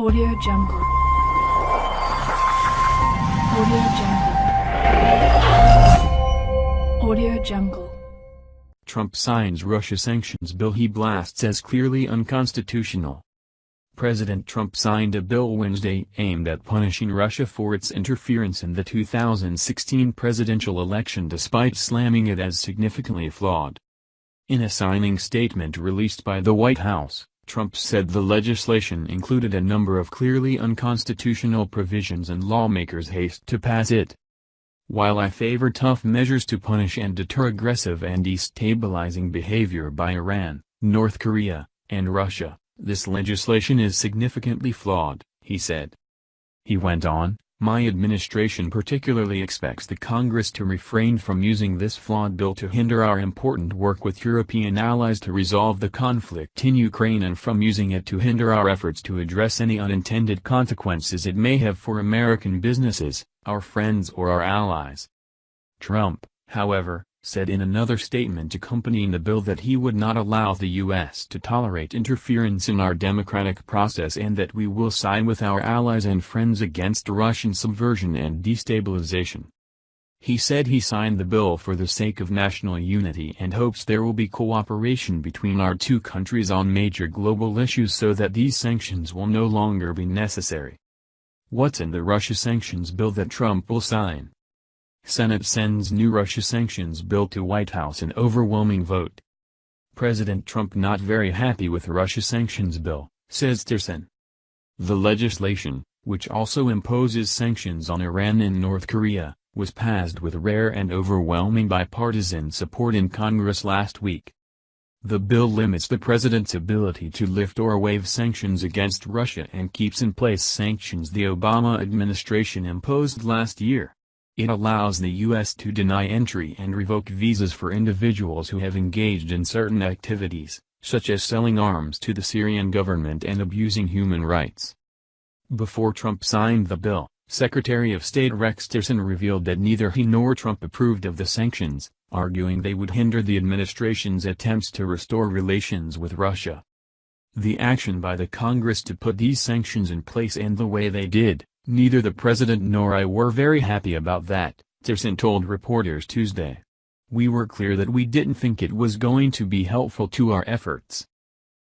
Audio Jungle. Audio Jungle. Audio Jungle. Trump signs Russia sanctions bill he blasts as clearly unconstitutional. President Trump signed a bill Wednesday aimed at punishing Russia for its interference in the 2016 presidential election despite slamming it as significantly flawed. In a signing statement released by the White House, Trump said the legislation included a number of clearly unconstitutional provisions and lawmakers haste to pass it. While I favor tough measures to punish and deter aggressive and destabilizing behavior by Iran, North Korea, and Russia, this legislation is significantly flawed, he said. He went on, my administration particularly expects the Congress to refrain from using this flawed bill to hinder our important work with European allies to resolve the conflict in Ukraine and from using it to hinder our efforts to address any unintended consequences it may have for American businesses, our friends or our allies. Trump, however, said in another statement accompanying the bill that he would not allow the U.S. to tolerate interference in our democratic process and that we will side with our allies and friends against Russian subversion and destabilization. He said he signed the bill for the sake of national unity and hopes there will be cooperation between our two countries on major global issues so that these sanctions will no longer be necessary. What's in the Russia sanctions bill that Trump will sign? Senate sends new Russia sanctions bill to White House in overwhelming vote. President Trump not very happy with Russia sanctions bill, says Tillerson. The legislation, which also imposes sanctions on Iran and North Korea, was passed with rare and overwhelming bipartisan support in Congress last week. The bill limits the president's ability to lift or waive sanctions against Russia and keeps in place sanctions the Obama administration imposed last year. It allows the U.S. to deny entry and revoke visas for individuals who have engaged in certain activities, such as selling arms to the Syrian government and abusing human rights. Before Trump signed the bill, Secretary of State Rex Tillerson revealed that neither he nor Trump approved of the sanctions, arguing they would hinder the administration's attempts to restore relations with Russia. The action by the Congress to put these sanctions in place and the way they did, Neither the president nor I were very happy about that, Tillerson told reporters Tuesday. We were clear that we didn't think it was going to be helpful to our efforts.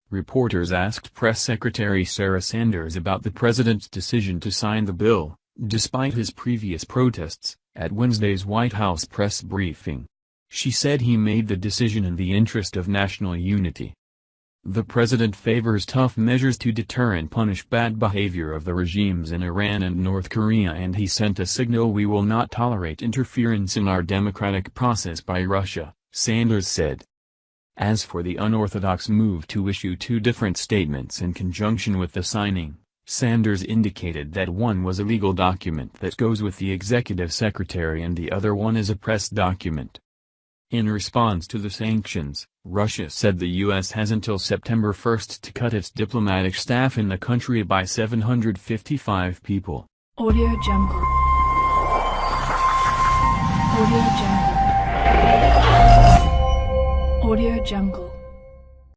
Reporters asked Press Secretary Sarah Sanders about the president's decision to sign the bill, despite his previous protests, at Wednesday's White House press briefing. She said he made the decision in the interest of national unity. The president favors tough measures to deter and punish bad behavior of the regimes in Iran and North Korea and he sent a signal we will not tolerate interference in our democratic process by Russia, Sanders said. As for the unorthodox move to issue two different statements in conjunction with the signing, Sanders indicated that one was a legal document that goes with the executive secretary and the other one is a press document. In response to the sanctions, Russia said the U.S. has until September 1 to cut its diplomatic staff in the country by 755 people. Audio Jungle. Audio Jungle. Audio Jungle.